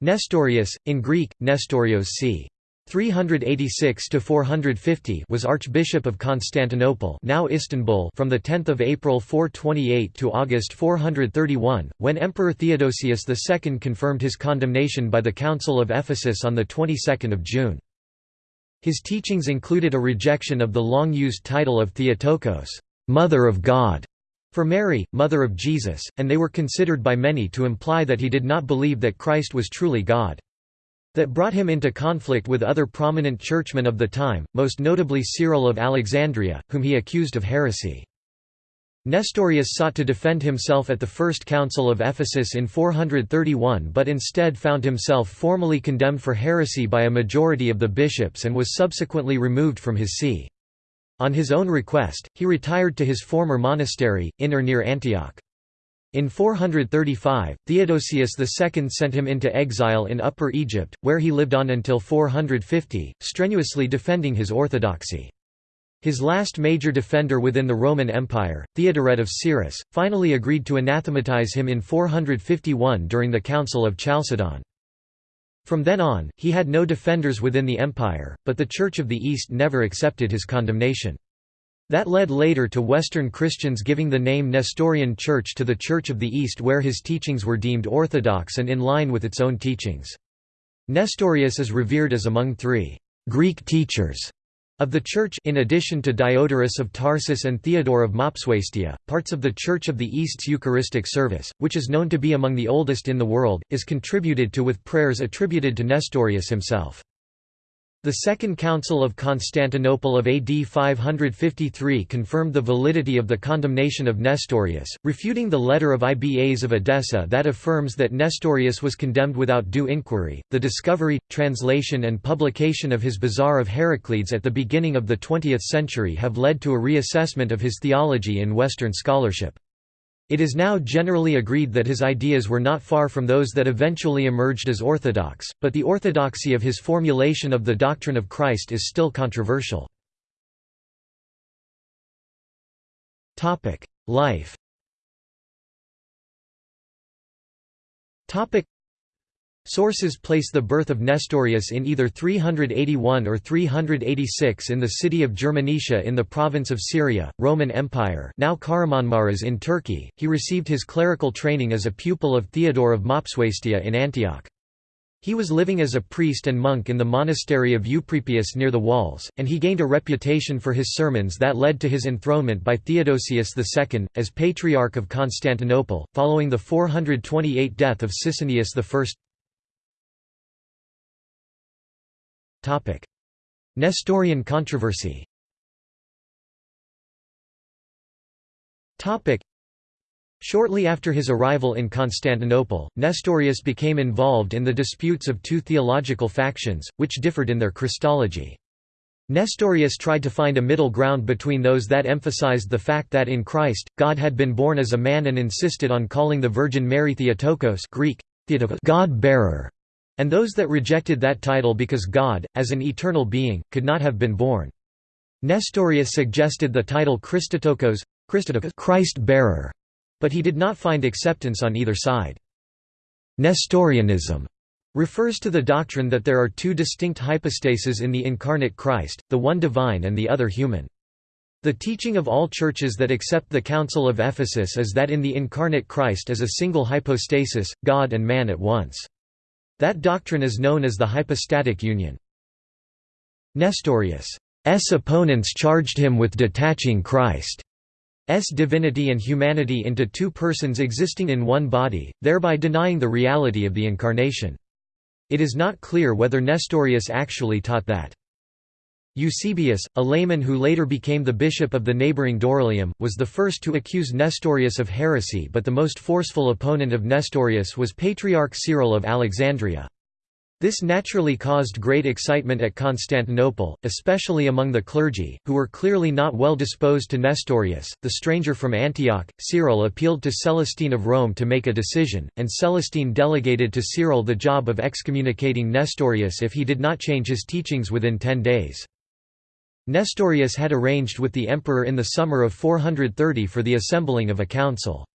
Nestorius, in Greek, Nestorios c. 386–450 was Archbishop of Constantinople now Istanbul from 10 April 428 to August 431, when Emperor Theodosius II confirmed his condemnation by the Council of Ephesus on the 22nd of June. His teachings included a rejection of the long-used title of Theotokos, Mother of God, for Mary, mother of Jesus, and they were considered by many to imply that he did not believe that Christ was truly God. That brought him into conflict with other prominent churchmen of the time, most notably Cyril of Alexandria, whom he accused of heresy. Nestorius sought to defend himself at the First Council of Ephesus in 431 but instead found himself formally condemned for heresy by a majority of the bishops and was subsequently removed from his see. On his own request, he retired to his former monastery, in or near Antioch. In 435, Theodosius II sent him into exile in Upper Egypt, where he lived on until 450, strenuously defending his orthodoxy. His last major defender within the Roman Empire, Theodoret of Cyrrhus, finally agreed to anathematize him in 451 during the Council of Chalcedon. From then on, he had no defenders within the empire, but the Church of the East never accepted his condemnation. That led later to Western Christians giving the name Nestorian Church to the Church of the East where his teachings were deemed orthodox and in line with its own teachings. Nestorius is revered as among three Greek teachers of the Church in addition to Diodorus of Tarsus and Theodore of Mopsuestia, parts of the Church of the East's Eucharistic service, which is known to be among the oldest in the world, is contributed to with prayers attributed to Nestorius himself. The Second Council of Constantinople of AD 553 confirmed the validity of the condemnation of Nestorius, refuting the letter of Ibas of Edessa that affirms that Nestorius was condemned without due inquiry. The discovery, translation, and publication of his Bazaar of Heraclides at the beginning of the 20th century have led to a reassessment of his theology in Western scholarship. It is now generally agreed that his ideas were not far from those that eventually emerged as orthodox, but the orthodoxy of his formulation of the doctrine of Christ is still controversial. Life Sources place the birth of Nestorius in either 381 or 386 in the city of Germanicia in the province of Syria, Roman Empire now in Turkey. He received his clerical training as a pupil of Theodore of Mopsuestia in Antioch. He was living as a priest and monk in the monastery of Euprepius near the walls, and he gained a reputation for his sermons that led to his enthronement by Theodosius II, as Patriarch of Constantinople, following the 428 death of Sisinnius I. Nestorian controversy. Shortly after his arrival in Constantinople, Nestorius became involved in the disputes of two theological factions, which differed in their Christology. Nestorius tried to find a middle ground between those that emphasized the fact that in Christ, God had been born as a man and insisted on calling the Virgin Mary Theotokos Greek, God-bearer, and those that rejected that title because God, as an eternal being, could not have been born. Nestorius suggested the title Christotokos, Christ-bearer, but he did not find acceptance on either side. Nestorianism refers to the doctrine that there are two distinct hypostases in the incarnate Christ, the one divine and the other human. The teaching of all churches that accept the Council of Ephesus is that in the incarnate Christ is a single hypostasis, God and man at once. That doctrine is known as the hypostatic union. Nestorius' opponents charged him with detaching Christ's divinity and humanity into two persons existing in one body, thereby denying the reality of the Incarnation. It is not clear whether Nestorius actually taught that. Eusebius, a layman who later became the bishop of the neighbouring Dorylaeum, was the first to accuse Nestorius of heresy but the most forceful opponent of Nestorius was Patriarch Cyril of Alexandria. This naturally caused great excitement at Constantinople, especially among the clergy, who were clearly not well disposed to Nestorius. The stranger from Antioch, Cyril appealed to Celestine of Rome to make a decision, and Celestine delegated to Cyril the job of excommunicating Nestorius if he did not change his teachings within ten days. Nestorius had arranged with the emperor in the summer of 430 for the assembling of a council.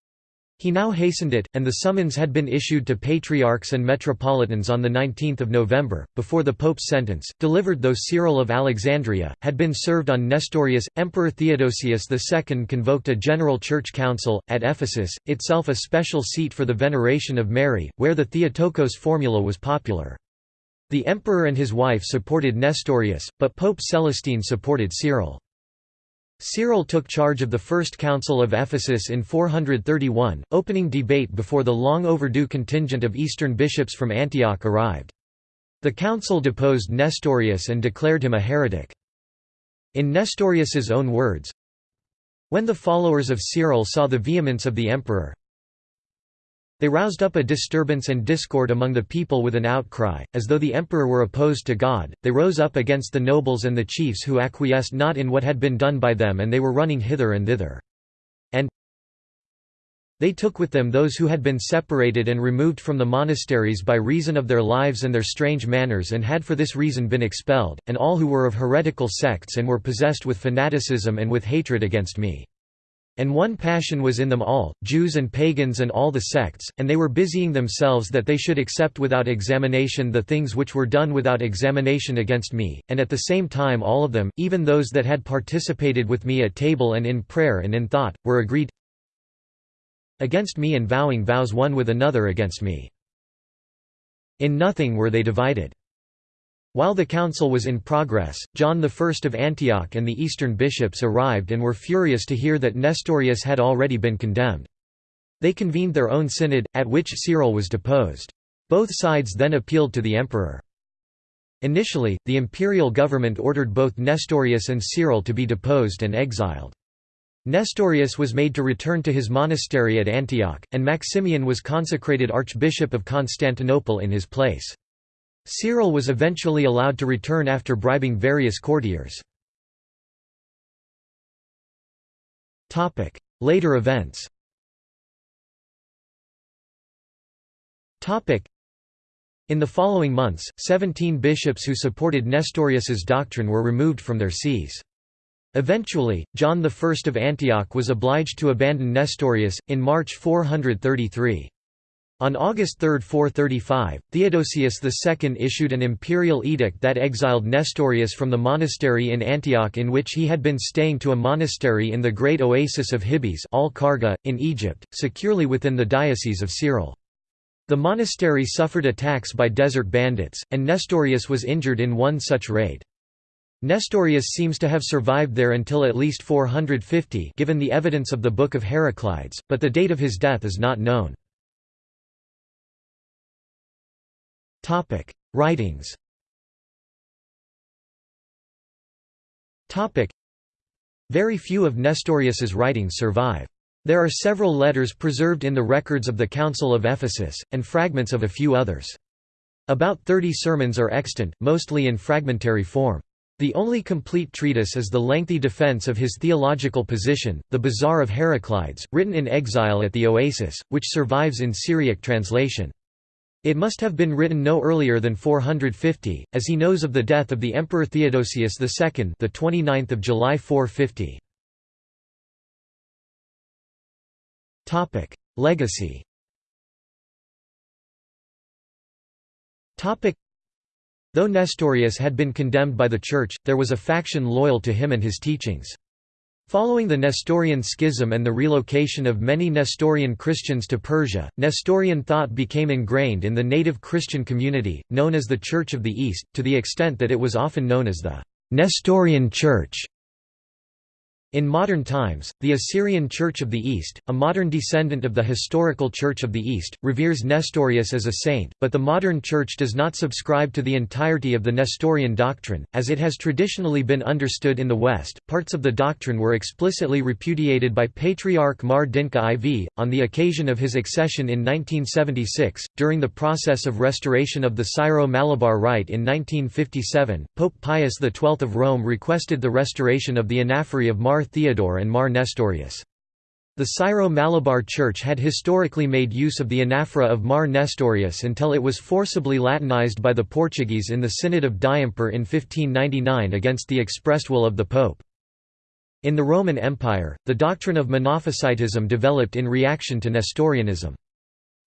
He now hastened it, and the summons had been issued to patriarchs and metropolitans on 19 November, before the pope's sentence, delivered though Cyril of Alexandria, had been served on Nestorius. Emperor Theodosius II convoked a general church council, at Ephesus, itself a special seat for the veneration of Mary, where the Theotokos formula was popular. The emperor and his wife supported Nestorius, but Pope Celestine supported Cyril. Cyril took charge of the First Council of Ephesus in 431, opening debate before the long overdue contingent of Eastern bishops from Antioch arrived. The council deposed Nestorius and declared him a heretic. In Nestorius's own words, When the followers of Cyril saw the vehemence of the emperor, they roused up a disturbance and discord among the people with an outcry, as though the emperor were opposed to God, they rose up against the nobles and the chiefs who acquiesced not in what had been done by them and they were running hither and thither. And they took with them those who had been separated and removed from the monasteries by reason of their lives and their strange manners and had for this reason been expelled, and all who were of heretical sects and were possessed with fanaticism and with hatred against me. And one passion was in them all, Jews and pagans and all the sects, and they were busying themselves that they should accept without examination the things which were done without examination against me, and at the same time all of them, even those that had participated with me at table and in prayer and in thought, were agreed against me and vowing vows one with another against me. In nothing were they divided. While the council was in progress, John I of Antioch and the eastern bishops arrived and were furious to hear that Nestorius had already been condemned. They convened their own synod, at which Cyril was deposed. Both sides then appealed to the emperor. Initially, the imperial government ordered both Nestorius and Cyril to be deposed and exiled. Nestorius was made to return to his monastery at Antioch, and Maximian was consecrated Archbishop of Constantinople in his place. Cyril was eventually allowed to return after bribing various courtiers. Later events in the following months, seventeen bishops who supported Nestorius's doctrine were removed from their sees. Eventually, John I of Antioch was obliged to abandon Nestorius, in March 433. On August 3, 435, Theodosius II issued an imperial edict that exiled Nestorius from the monastery in Antioch in which he had been staying to a monastery in the great oasis of Hibis in Egypt, securely within the diocese of Cyril. The monastery suffered attacks by desert bandits, and Nestorius was injured in one such raid. Nestorius seems to have survived there until at least 450 given the evidence of the Book of Heraclides, but the date of his death is not known. Topic: Writings. Topic: Very few of Nestorius's writings survive. There are several letters preserved in the records of the Council of Ephesus, and fragments of a few others. About 30 sermons are extant, mostly in fragmentary form. The only complete treatise is the lengthy defense of his theological position, the Bazaar of Heraclides, written in exile at the Oasis, which survives in Syriac translation. It must have been written no earlier than 450, as he knows of the death of the Emperor Theodosius II the 29th of July 450. Topic: Legacy. Topic: Though Nestorius had been condemned by the Church, there was a faction loyal to him and his teachings. Following the Nestorian schism and the relocation of many Nestorian Christians to Persia, Nestorian thought became ingrained in the native Christian community, known as the Church of the East, to the extent that it was often known as the Nestorian Church. In modern times, the Assyrian Church of the East, a modern descendant of the historical Church of the East, reveres Nestorius as a saint, but the modern Church does not subscribe to the entirety of the Nestorian doctrine, as it has traditionally been understood in the West. Parts of the doctrine were explicitly repudiated by Patriarch Mar Dinka IV, on the occasion of his accession in 1976. During the process of restoration of the Syro Malabar Rite in 1957, Pope Pius XII of Rome requested the restoration of the anaphora of Theodore and Mar Nestorius. The Syro-Malabar Church had historically made use of the anaphora of Mar Nestorius until it was forcibly Latinized by the Portuguese in the Synod of Diamper in 1599 against the expressed will of the Pope. In the Roman Empire, the doctrine of Monophysitism developed in reaction to Nestorianism.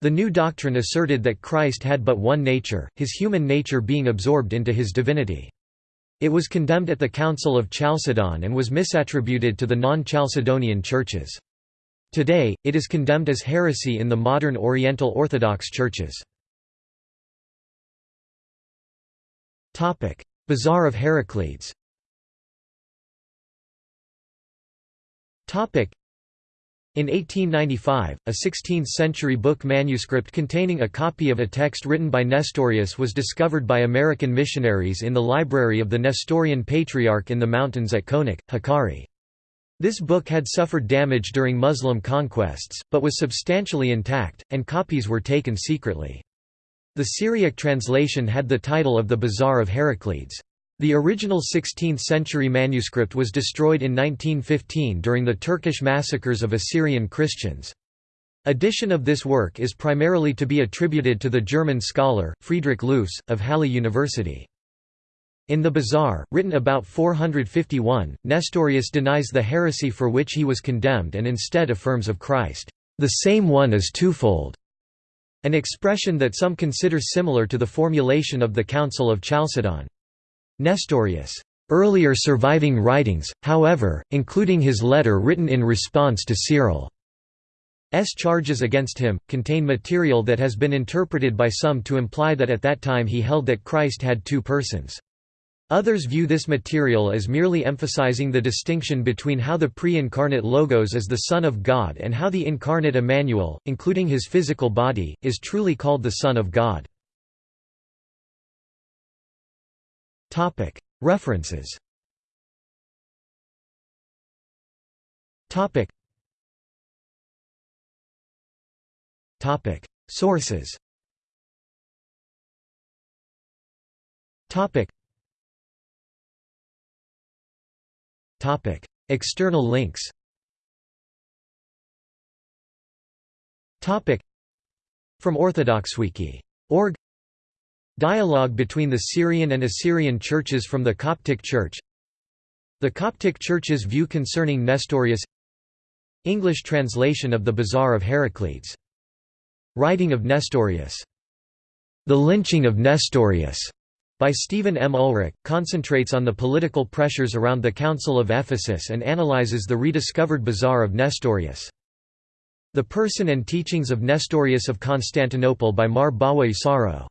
The new doctrine asserted that Christ had but one nature, his human nature being absorbed into his divinity. It was condemned at the Council of Chalcedon and was misattributed to the non-Chalcedonian churches. Today, it is condemned as heresy in the modern Oriental Orthodox churches. Bazaar of Heraclides in 1895, a 16th-century book manuscript containing a copy of a text written by Nestorius was discovered by American missionaries in the library of the Nestorian Patriarch in the mountains at Konik, Hakkari. This book had suffered damage during Muslim conquests, but was substantially intact, and copies were taken secretly. The Syriac translation had the title of the Bazaar of Heraclides. The original 16th-century manuscript was destroyed in 1915 during the Turkish massacres of Assyrian Christians. Edition of this work is primarily to be attributed to the German scholar, Friedrich Loofs, of Halle University. In the Bazaar, written about 451, Nestorius denies the heresy for which he was condemned and instead affirms of Christ, "...the same one is twofold", an expression that some consider similar to the formulation of the Council of Chalcedon. Nestorius' earlier surviving writings, however, including his letter written in response to Cyril's charges against him, contain material that has been interpreted by some to imply that at that time he held that Christ had two persons. Others view this material as merely emphasizing the distinction between how the pre-incarnate Logos is the Son of God and how the incarnate Emmanuel, including his physical body, is truly called the Son of God. References. Sources. External links. From OrthodoxWiki.org Dialogue between the Syrian and Assyrian churches from the Coptic Church The Coptic Church's view concerning Nestorius English translation of the Bazaar of Heraclides. Writing of Nestorius. The Lynching of Nestorius by Stephen M. Ulrich, concentrates on the political pressures around the Council of Ephesus and analyzes the rediscovered Bazaar of Nestorius. The Person and Teachings of Nestorius of Constantinople by Mar Isaro.